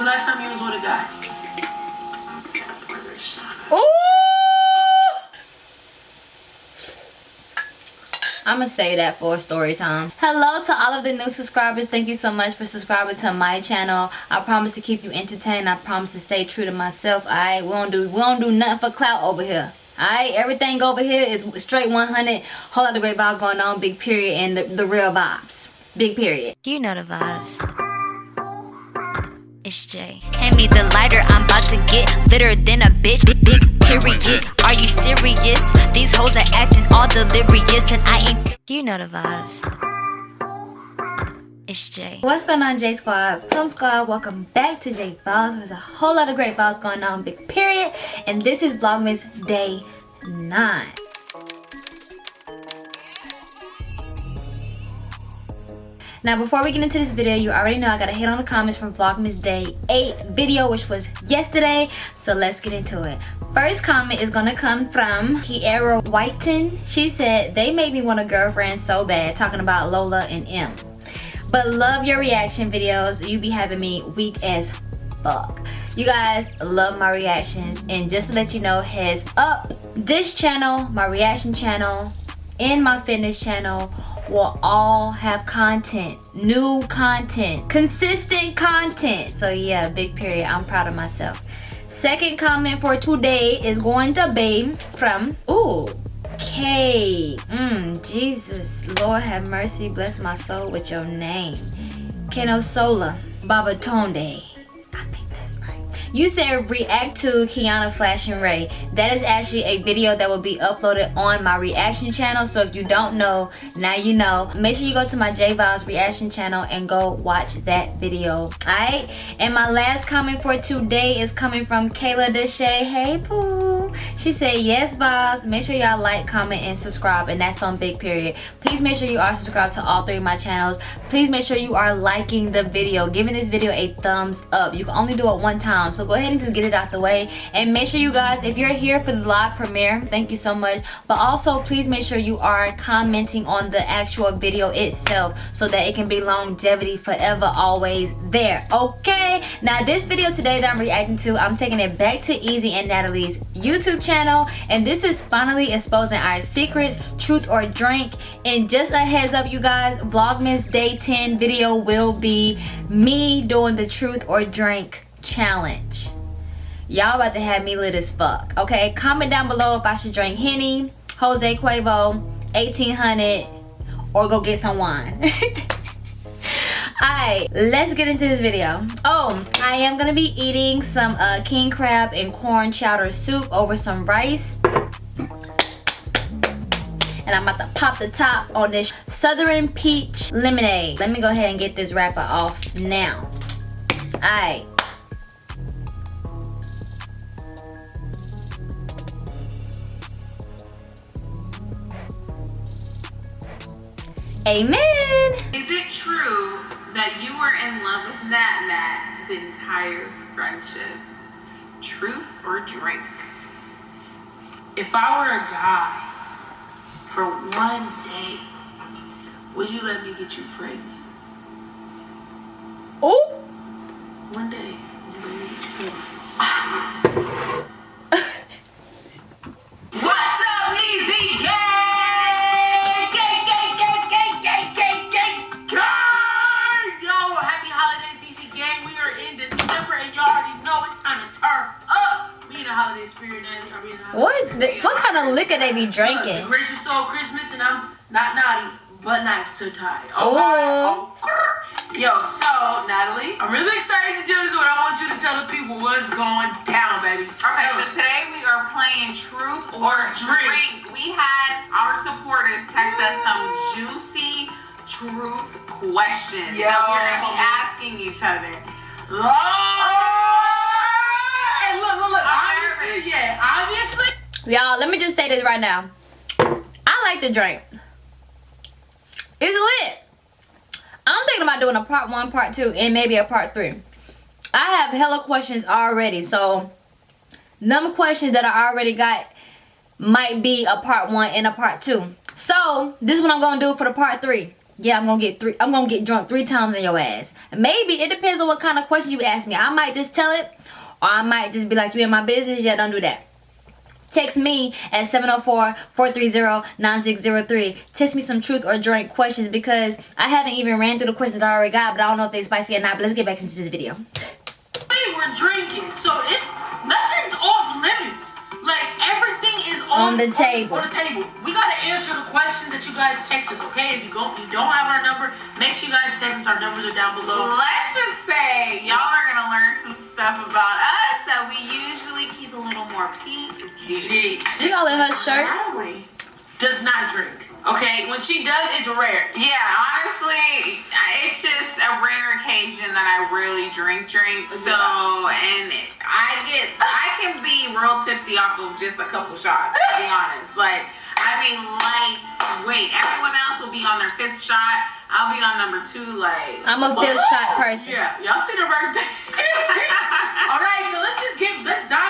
the last time you was with a guy? Ooh! I'm gonna say that for story time. Hello to all of the new subscribers. Thank you so much for subscribing to my channel. I promise to keep you entertained. I promise to stay true to myself. Alright, we don't do we don't do nothing for clout over here. Alright, everything over here is straight 100. Whole lot of great vibes going on. Big period and the, the real vibes. Big period. You know the vibes. It's Jay. Hand me the lighter, I'm about to get litter than a bitch. Big, big period. Are you serious? These hoes are acting all delirious, and I ain't. You know the vibes. It's Jay. What's going on, J Squad? Plum Squad, welcome back to J Vibes. There's a whole lot of great files going on, big period. And this is Vlogmas Day 9. Now before we get into this video, you already know I got a hit on the comments from Vlogmas Day 8 video, which was yesterday. So let's get into it. First comment is gonna come from Kiera Whiten. She said, they made me want a girlfriend so bad, talking about Lola and M. But love your reaction videos. You be having me weak as fuck. You guys love my reactions. And just to let you know, heads up, this channel, my reaction channel, and my fitness channel will all have content new content consistent content so yeah big period i'm proud of myself second comment for today is going to be from ooh K. Mm, Jesus, Lord have mercy, bless my soul with your name. Kenosola Baba Tonde. You said react to Kiana Flash and Ray. That is actually a video that will be uploaded on my reaction channel. So if you don't know, now you know. Make sure you go to my J Vibes reaction channel and go watch that video. Alright? And my last comment for today is coming from Kayla Deshay. Hey Pooh. She said, yes, boss. Make sure y'all like, comment, and subscribe. And that's on big period. Please make sure you are subscribed to all three of my channels. Please make sure you are liking the video. Giving this video a thumbs up. You can only do it one time. So go ahead and just get it out the way. And make sure you guys, if you're here for the live premiere, thank you so much. But also, please make sure you are commenting on the actual video itself so that it can be longevity forever always there. Okay? Now, this video today that I'm reacting to, I'm taking it back to Easy and Natalie's YouTube channel. And this is finally exposing our secrets, truth or drink. And just a heads up, you guys, Vlogmas Day 10 video will be me doing the truth or drink challenge. Y'all about to have me lit as fuck. Okay, comment down below if I should drink Henny, Jose Cuervo, 1800, or go get some wine. Alright, let's get into this video. Oh, I am gonna be eating some uh, king crab and corn chowder soup over some rice. And I'm about to pop the top on this Southern Peach Lemonade. Let me go ahead and get this wrapper off now. Alright. Amen. Is it true that you were in love with Nat Nat the entire friendship? Truth or drink? If I were a guy for one day, would you let me get you pregnant? Oh! One day, would you What? spirit? The- what kind of liquor they be Look, drinking? The Grinch stole Christmas, and I'm not naughty, but nice to tie. Okay? Oh. Yo, so Natalie, I'm really excited to do this, but I want you to tell the people what's going down, baby. Okay, so today we are playing Truth or, Or drink. Drink. We had our supporters text us some juicy truth questions Yo. that we're gonna be asking each other. Oh! And look, look, look. I'm Obviously, nervous. Obviously. Y'all, let me just say this right now. I like to drink. It's lit. I'm thinking about doing a part one, part two, and maybe a part three. I have hella questions already, so number questions that I already got might be a part one and a part two. So this is what I'm gonna do for the part three. yeah, I'm gonna get three. I'm gonna get drunk three times in your ass. Maybe it depends on what kind of questions you ask me. I might just tell it, or I might just be like, you in my business? Yeah, don't do that. Text me at 704-430-9603. Text me some truth or drink questions because I haven't even ran through the questions that I already got, but I don't know if they're spicy or not. But let's get back into this video. We're drinking, so it's nothing's off everything is On the table. On, the table. We gotta answer the questions that you guys text us, okay? If you go, you don't have our number, make sure you guys text us. Our numbers are down below. Let's just say y'all are gonna learn some stuff about us that we usually keep a little more PG. She all in her shirt. Natalie does not drink. Okay, when she does, it's rare. Yeah, honestly, it's just a rare occasion that I really drink drink. So, and I get, I can be real tipsy off of just a couple shots. To be honest, like I mean, light weight. Everyone else will be on their fifth shot. I'll be on number two. Like I'm a fifth shot person. Yeah, y'all see the birthday. All right, so let's just get let's dive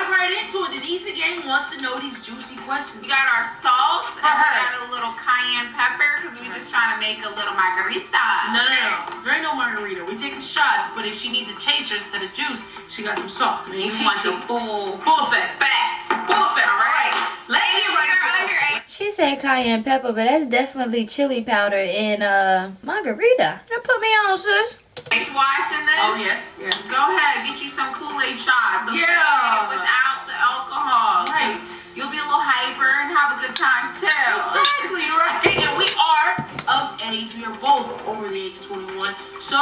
right into it. Denise again wants to know these juicy questions. we got our salt and we got a little cayenne pepper because we're just trying to make a little margarita. No, no, no. There ain't no margarita. We taking shots, but if she needs a chaser instead of juice, she got some salt. We We ain't want the cheating. full Full effect. fact. Full effect. All right. Let's get right you're into under it. eight. She said cayenne pepper, but that's definitely chili powder in uh margarita. Now put me on, sis. Thanks watching this. Oh yes, yes. Go ahead, get you some Kool-Aid shots. Okay? Yeah. Without the alcohol. Right. You'll be a little hyper and have a good time too. Exactly right. And we are of age. We are both over the age of 21. So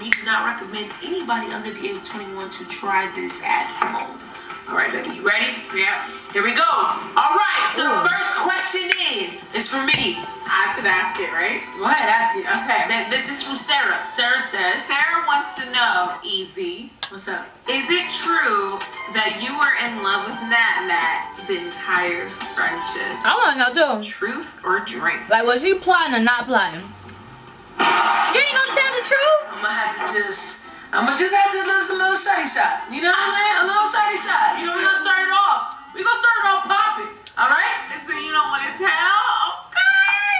we do not recommend anybody under the age of 21 to try this at home. All right, baby, you ready? Yeah. Here we go. All right. So Ooh. the first question is, it's for me. I should ask it, right? Go ahead, ask it. Okay. Th- This is from Sarah. Sarah says, Sarah wants to know, Easy, "What's up?" is it true that you were in love with Nat Nat the entire friendship? I want to know too. Truth or drink? Like, was she plotting or not plotting? You ain't gonna tell the truth? I'm gonna have to just, just have to listen a little shotty shot. You know what I'm saying? A little shotty shot. You know, we're gonna start it off. We're gonna start it off popping. All right? So you don't want to tell? Okay.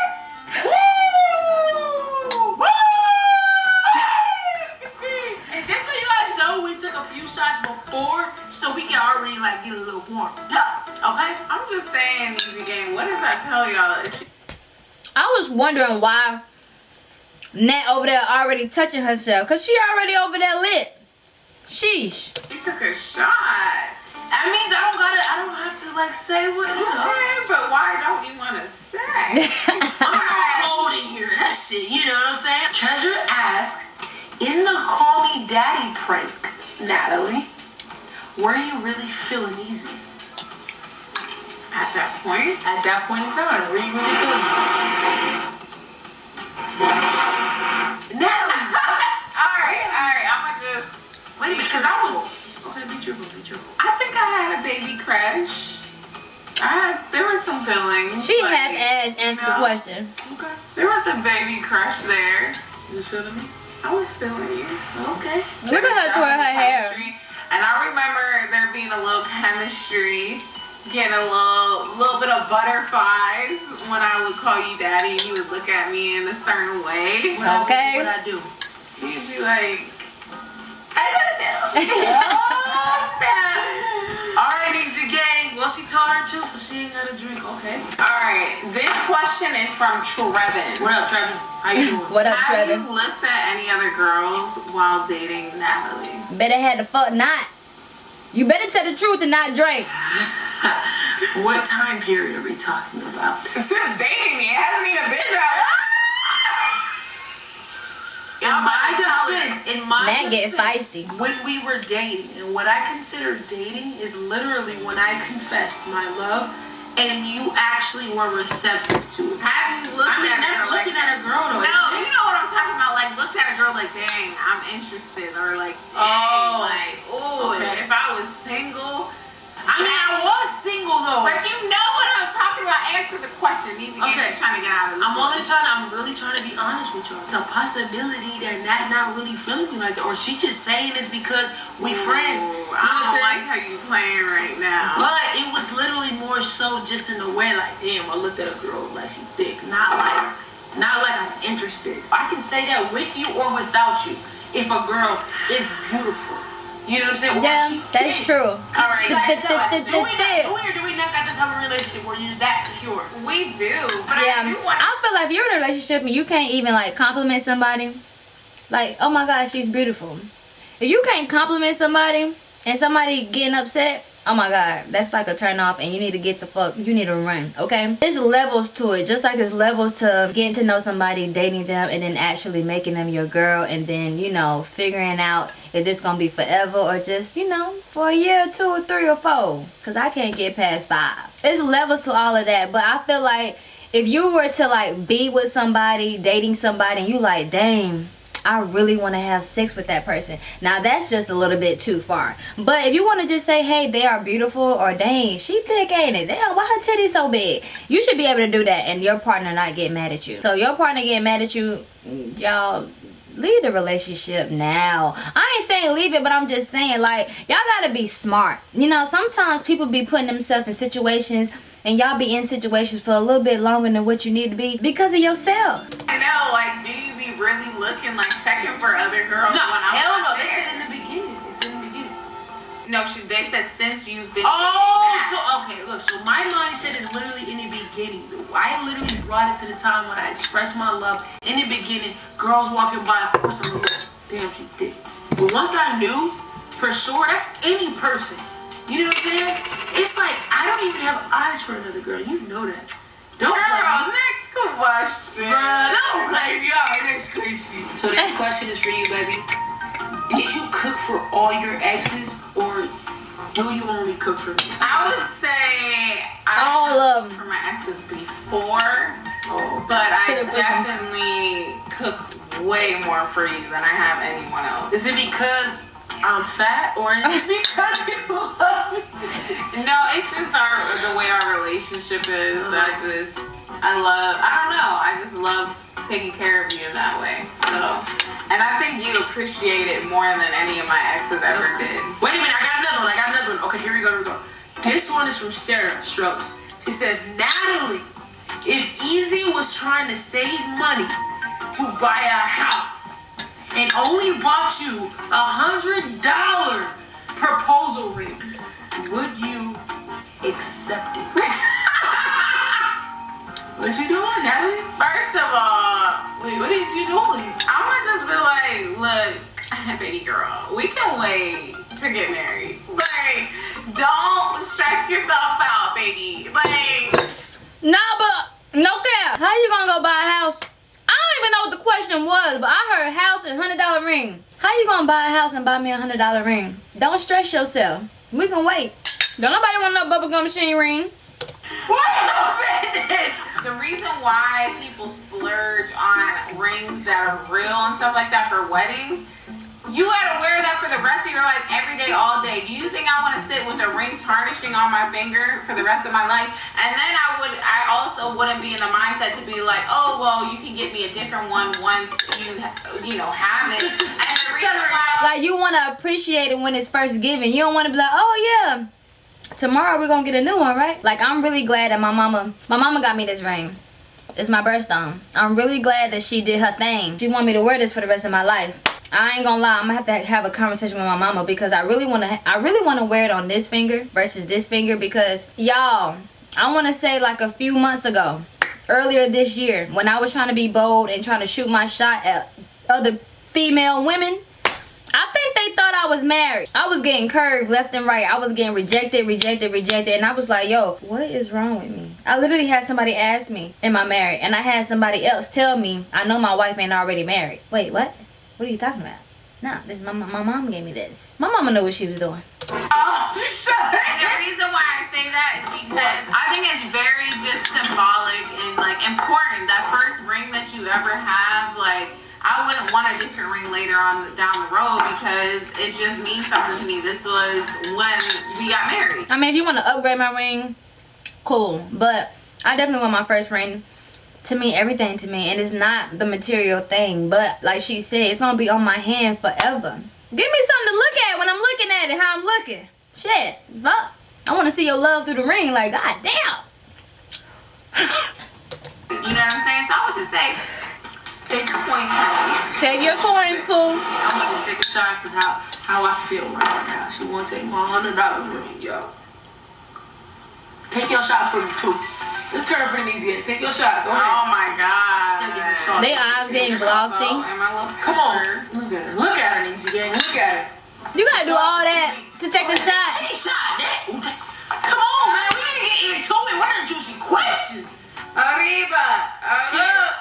Woo! Woo! and just so you guys know, we took a few shots before, so we can already like get a little warmed up. Okay? I'm just saying, Easy Game, what does that tell y'all? I was wondering why Nat over there already touching herself. Because she already over there lit. Sheesh. she took a shot. That means I don't gotta, I don't have to like say what you know. Okay, but why don't you want to say? I'm cold in here. That shit, you know what I'm saying? Treasure asked, in the Call Me Daddy prank, Natalie, were you really feeling easy? At that point, At that point in time, were you really feeling easy? Natalie! all right, all right. I'm gonna just Wait, because I was. truthful. Okay, be truthful, be truthful. I think I had a baby crush. I had, there was some feelings. She like, half-assed answered the question. Okay. There was a baby crush there. You was feeling me? I was feeling you. Okay. Look at her twirl her hair. Chemistry. And I remember there being a little chemistry, getting a little little bit of butterflies when I would call you daddy and you would look at me in a certain way. What Okay. I, what I do? You'd be like, I don't know. Oh, snap. All right, easy gang. Well, she told her truth, so she ain't got to drink. Okay. All right, this question is from Trevin. What up, Trevor? How you doing? What up, Have Trevor? you looked at any other girls while dating Natalie? Better had the fuck not. You better tell the truth and not drink. what time period are we talking about? Since dating me, it hasn't even been that long. In long. my defense, in my That get defense, feisty. when we were dating, and what I consider dating is literally when I confessed my love, and you actually were receptive to it. Have you looked I mean, at a that's girl looking like, at a girl though. No, you know what I'm talking about. Like, looked at a girl like, dang, I'm interested, or like, dang, Oh. like, ooh, Okay. if I was single. I mean, I was single though. But you know what I'm talking about. Answer the question. Easy okay. Trying to get out of this. I'm only trying. I'm really trying to be honest with you. It's a possibility that Nat not really feeling me like that, or she just saying this because we friends. You know I don't saying? like how you playing right now. But it was literally more so just in a way like, damn, I looked at a girl like she thick, not like Not like I'm interested. I can say that with you or without you. If a girl is beautiful. You know what I'm saying? Yeah, that's thick. true. All right, The- guys, the- tell us, the- do the- we the- not- do or do we not got this type of relationship where you're that secure? We do, but yeah, I do want. I feel like if you're in a relationship and you can't even like compliment somebody, like, oh my god, she's beautiful. If you can't compliment somebody and somebody getting upset, oh my god, that's like a turn off and you need to get the fuck, you need to run, okay? There's levels to it, just like there's levels to getting to know somebody, dating them, and then actually making them your girl, and then, you know, figuring out if this gonna be forever or just, you know, for a year, two or three or four. Cause I can't get past five. There's levels to all of that, but I feel like if you were to like be with somebody, dating somebody, and you like, dang, I really want to have sex with that person. Now that's just a little bit too far. But if you want to just say, hey, they are beautiful, or dang, she thick, ain't it? Damn, why her titties so big? You should be able to do that, and your partner not get mad at you. So your partner get mad at you, y'all. Leave the relationship now. I ain't saying leave it, but I'm just saying like y'all gotta be smart. You know, sometimes people be putting themselves in situations and y'all be in situations for a little bit longer than what you need to be because of yourself. I know, like, do you be really looking like checking for other girls No, when I'm hell not no. They said in the beginning. They said in the beginning. No, she, they said since you've been. Oh, so okay, look. So my mindset is literally in the beginning. I literally brought it to the time when I expressed my love. In the beginning, girls walking by, of course I'm like, damn, she thick. But once I knew, for sure, that's any person. You know what I'm saying? It's like I don't even have eyes for another girl. You know that. Don't play Girl, me. next question. Bruh, don't play me. All right, next question. So next question is for you, baby. Did you cook for all your exes, or do you only cook for me? I would say I All of 'em. for my exes before, Oh, but I Should've put some- definitely cook way more for you than I have anyone else. Is it because I'm fat, or is it because you love me? No, it's just our the way our relationship is. I just I love I don't know. I just love taking care of you in that way. So and I think you appreciate it more than any of my exes ever did. Wait a minute, I got another one. I got another one. Okay, here we go. Here we go. This one is from Sarah Strokes. She says, Natalie, if Easy was trying to save money to buy a house and only bought you a hundred dollar proposal ring, would you accept it? what you doing, Natalie? First of all, Wait, what is you doing? I'ma just be like, look, baby girl, we can wait to get married. Like, don't stretch yourself out, baby. Like, Nah, but no cap. How you gonna go buy a house? I don't even know what the question was, but I heard house and hundred dollar ring. How you gonna buy a house and buy me a hundred dollar ring? Don't stress yourself. We can wait. Don't nobody want no bubblegum machine ring. The reason why people splurge on rings that are real and stuff like that for weddings, you gotta wear that for the rest of your life every day, all day. Do you think I wanna sit with a ring tarnishing on my finger for the rest of my life? And then I would, I also wouldn't be in the mindset to be like, oh, well, you can get me a different one once you, you know, have it. Just- just- And the reason why Like you wanna appreciate it when it's first given. You don't wanna be like, oh yeah. Tomorrow we're gonna get a new one, right? Like I'm really glad that my mama my mama got me this ring. It's my birthstone. I'm really glad that she did her thing. She want me to wear this for the rest of my life. I ain't gonna lie, I'm gonna have to have a conversation with my mama because I really wanna I really wanna wear it on this finger versus this finger because y'all, I wanna say like a few months ago, earlier this year, when I was trying to be bold and trying to shoot my shot at other female women, I think they thought I was married. I was getting curved left and right. I was getting rejected, rejected, rejected. And I was like, yo, what is wrong with me? I literally had somebody ask me, am I married? And I had somebody else tell me, I know my wife ain't already married. Wait, what? What are you talking about? No, this my, my mom gave me this. My mama knew what she was doing. Oh, the reason why I say that is because I think it's very just symbolic and like important. That first ring that you ever have, like I wouldn't want a different ring later on down the road because it just means something to me. This was when we got married. I mean, if you want to upgrade my ring, cool. But I definitely want my first ring to me everything to me. And it's not the material thing. But like she said, it's to be on my hand forever. Give me something to look at when I'm looking at it, how I'm looking. Shit. Fuck. I want to see your love through the ring. Like, god damn. You know what I'm saying? So I would just say, save your coin honey. Save your coin, Pooh. I'm gonna just take a shot because how how I feel right now. She want to take my hundred dollar ring, yo. Take your shot for me too. Let's turn for the knees. Take your shot. Go ahead. Oh my Gotta give her a god. shot. They eyes getting glossy. Oh, and my little Come on. Look at her. Look at her, Niecy gang. Look at her. You gotta do all that to take a shot. Take a shot. That. Come on, man. We need to get into it. What are the juicy questions? Arriba. Arriba.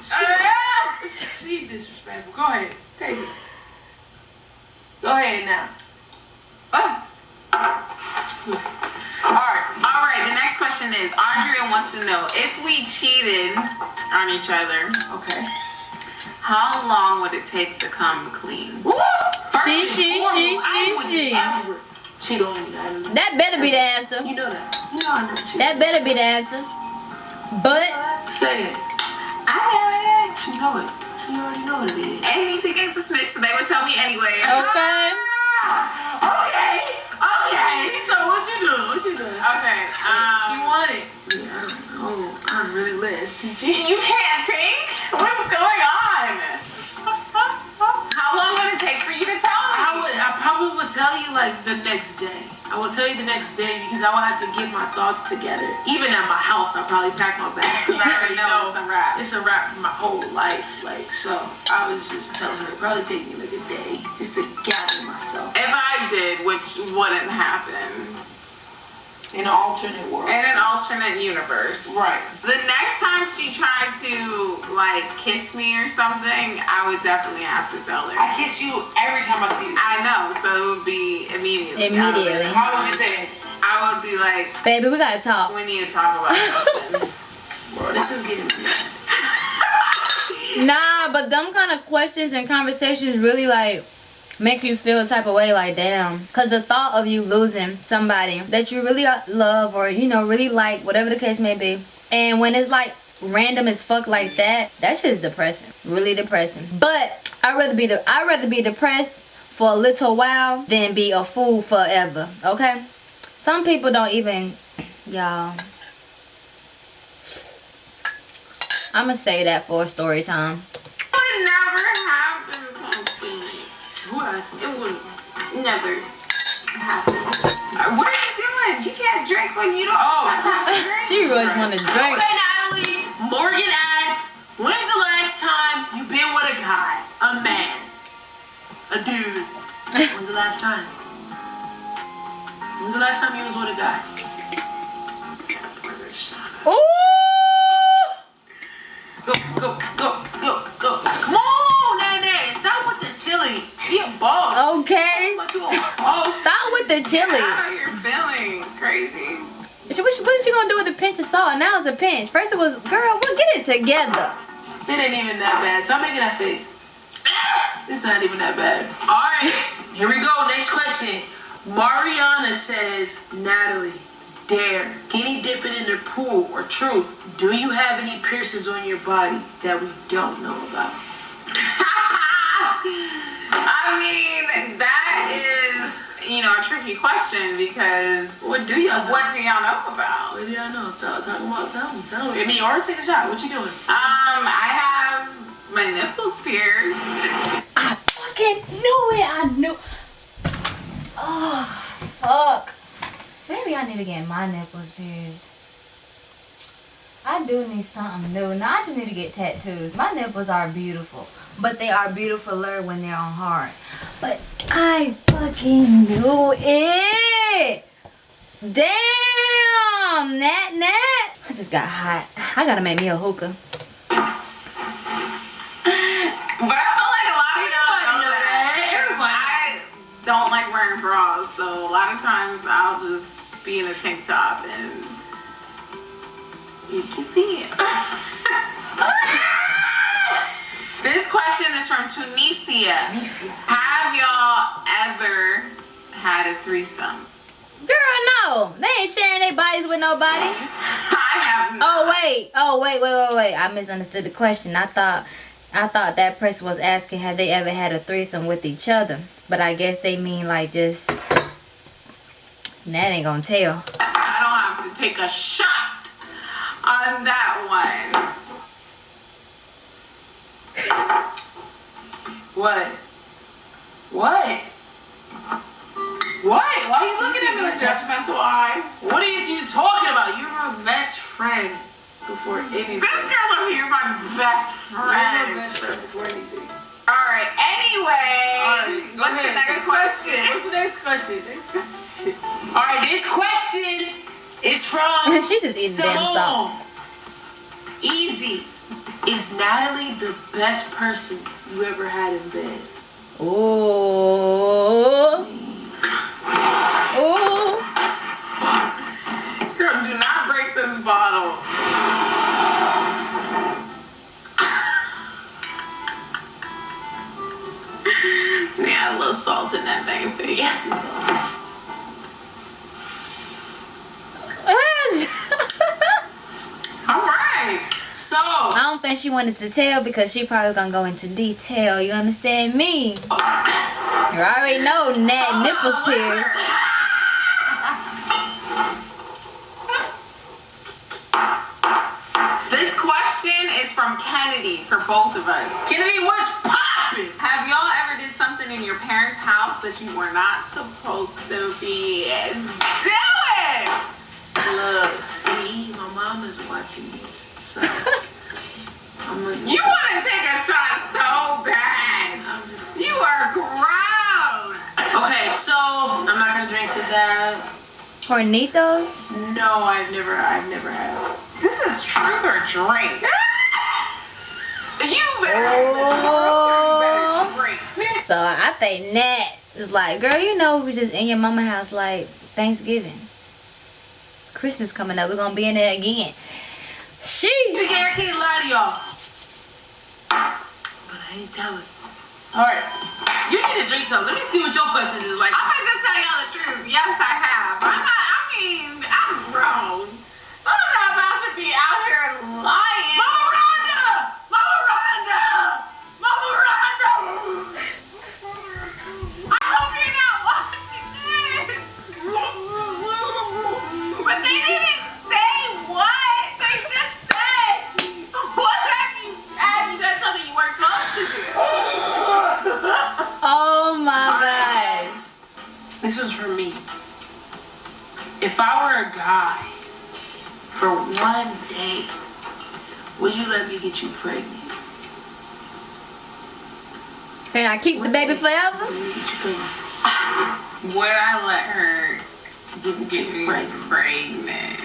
She, she disrespectful. Go ahead. Take it. Go ahead now. All right. All right, the next question is Andrea wants to know if we cheated on each other, Okay. how long would it take to come clean? Woo! First She, and she, foremost, she, I wouldn't she. cheat on you. That better be the answer. You know that. You know I never cheat. That better be the answer. But Say it. I know it. She know it. She already know what it is. And Niecy gets a snitch, so they would tell me anyway. okay. Okay. Lit. STG. you can't think? What is going on? How long would it take for you to tell me? I would. I probably would tell you like the next day. I will tell you the next day because I will have to get my thoughts together. Even at my house, I'll probably pack my bags because I already know it's a wrap. It's a wrap for my whole life. Like so, I was just telling her it'd probably take me like a day just to gather myself If I did, which wouldn't happen, in an alternate world. in an alternate universe. Right. The next time she tried to like kiss me or something, I would definitely have to tell her. I kiss you every time I see you. I know, so it would be immediately. Immediately. How would you say it? I would be like, Baby, we gotta talk. we need to talk about something. Bro, this is getting me. Nah, but them kind of questions and conversations really like make you feel a type of way like damn. Cause the thought of you losing somebody that you really uh, love or you know really like, whatever the case may be, and when it's like random as fuck like that, that shit is depressing. Really depressing. But I'd rather be the I'd rather be depressed for a little while than be a fool forever. Okay? Some people don't even y'all. I'ma say that for story time. Who It would never happen. What are you doing? You can't drink when you don't Oh. have to drink. She really want to drink. Okay, Natalie. Morgan asks, when's the last time you been with a guy, a man, a dude? When's the last time? When's the last time you was with a guy? Ooh! Go, go, go, go, go. Come on, Nene. Stop with the chili. Be a boss. Okay. Stop with the chili. How are your feelings? Crazy. What, are you- what is she gonna do with the pinch of salt? Now it's a pinch. First it was, girl, we'll get it together. it ain't even that bad. Stop making that face. It's not even that bad. All right, here we go. Next question. Mariana says, Natalie, dare, skinny dipping in the pool or truth? Do you have any piercings on your body that we don't know about? I mean, that is, you know, a tricky question because What do y'all know? what do y'all know about? What do y'all know? Tell, tell me what. Tell me. Tell me. I mean, or take a shot. What you doing? Um, I have my nipples pierced. I fucking knew it. I knew. Oh, fuck. Maybe I need to get my nipples pierced. I do need something new. Now I just need to get tattoos. My nipples are beautiful, but they are beautifuler when they're on hard. But I fucking knew it. Damn, Nat Nat. I just got hot. I gotta make me a hookah. But I feel like a lot of y'all know know that. that. I don't like wearing bras, so a lot of times I'll just be in a tank top and you can see it. this question is from Tunisia. Tunisia. Have y'all ever had a threesome? Girl, no. They ain't sharing their bodies with nobody. I have not. Oh wait, oh wait, wait, wait, wait. I misunderstood the question. I thought I thought that person was asking have they ever had a threesome with each other. But I guess they mean like just that ain't gonna tell. I don't have to take a shot. On that one. What? What? What? Why are you looking at me that? judgmental eyes? What are you talking about? You're my best friend before anything. This girl over here, my best friend. You're my best friend before anything. All right. Anyway, what's ahead. the next question? What's the next question? Next question. All right, this question is from she just eats damn salt. Easy. Is Natalie the best person you ever had in bed? Ooh. Ooh. Girl, do not break this bottle. we add a little salt in that thing, baby. All right. So, I don't think she wanted to tell because she probably gonna go into detail. You understand me? You already know Nat nipples pierced. This question is from Kennedy for both of us. Kennedy, what's poppin'? Have y'all ever did something in your parents' house that you were not supposed to be doing? Look, see, my mom is watching this, so I'm gonna. You want to take a shot so bad. I'm just. You are grown. Okay, so I'm not gonna drink to that. Hornitos? No, I've never, I've never had. This is truth or drink. You better, Oh. you better drink. So I think Nat is like, girl, you know we just in your mama house like Thanksgiving. Christmas coming up. We're gonna be in there again. Sheesh. I can't lie to y'all. I ain't telling. Alright. You need to drink some. Let me see what your questions is like. I'm gonna just tell y'all the truth. Yes, I have. I'm not, I mean, I'm grown. I'm not about to be out here lying. Mama This is for me. If I were a guy for one day, would you let me get you pregnant? Can I keep the baby forever? Let me get you pregnant. Would I let her get, get me Pregnant. pregnant?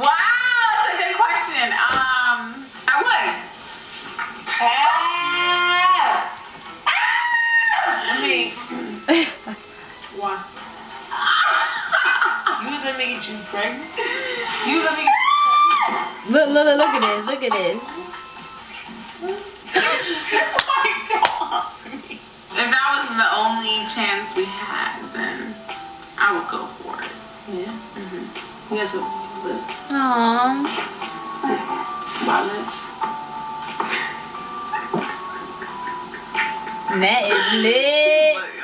wow, that's a good question. Um, I would. You would let me get you pregnant? You let me Look, look, look, look at this. Look at this. If that was the only chance we had, then I would go for it. Yeah. Mm-hmm. He has some lips. Aww. My lips. That is lit.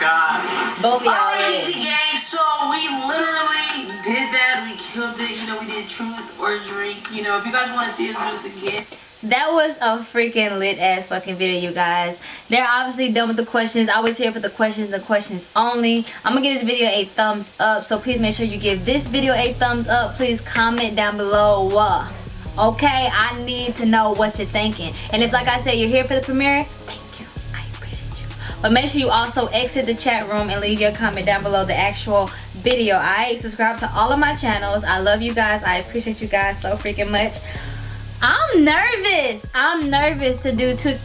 God. Both of y'all Alright, lit. easy gang. So we literally did that. We killed it. You know, we did truth or drink. You know, if you guys want to see us do this again, That was a freaking lit ass fucking video, you guys. They're obviously done with the questions. I was here for the questions, the questions only. I'm gonna give this video a thumbs up, so please make sure you give this video a thumbs up. Please comment down below. uh, Okay, I need to know what you're thinking. And if, like I said, you're here for the premiere, But make sure you also exit the chat room and leave your comment down below the actual video. Alright, subscribe to all of my channels. I love you guys. I appreciate you guys so freaking much. I'm nervous. I'm nervous to do to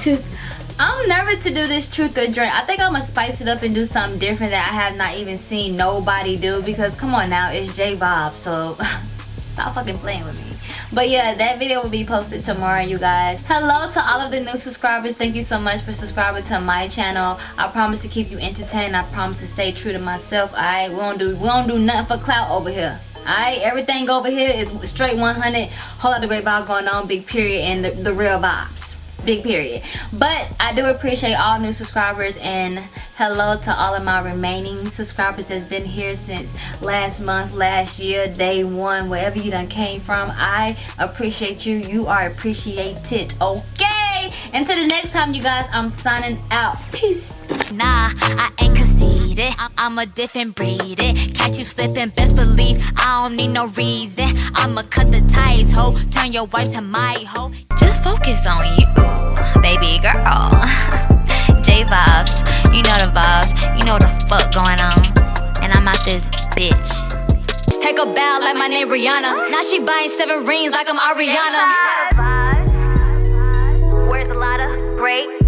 to I'm nervous to do this truth or drink. I think I'm gonna spice it up and do something different that I have not even seen nobody do because come on now, it's J Bob, so stop fucking playing with me. But yeah, that video will be posted tomorrow, you guys. Hello to all of the new subscribers. Thank you so much for subscribing to my channel. I promise to keep you entertained. I promise to stay true to myself. Alright, we don't do we don't do nothing for clout over here. Alright, everything over here is straight 100. Whole lot of great vibes going on, big period, and the, the real vibes. Big period. But i do appreciate all new subscribers and hello to all of my remaining subscribers that's been here since last month last year day one wherever you done came from. I appreciate you. You are appreciated okay? Until the next time you guys i'm signing out. Peace. Nah, I ain't conceited. I'm a different breed. It. Catch you slipping, best believe I don't need no reason. I'ma cut the ties, ho. Turn your wife to my hoe. Just focus on you, baby girl. J vibes, you know the vibes. You know the fuck going on. And I'm out this bitch. Just take a bow like my name Rihanna. Now she buying seven rings like I'm Ariana. Where's the lot of great?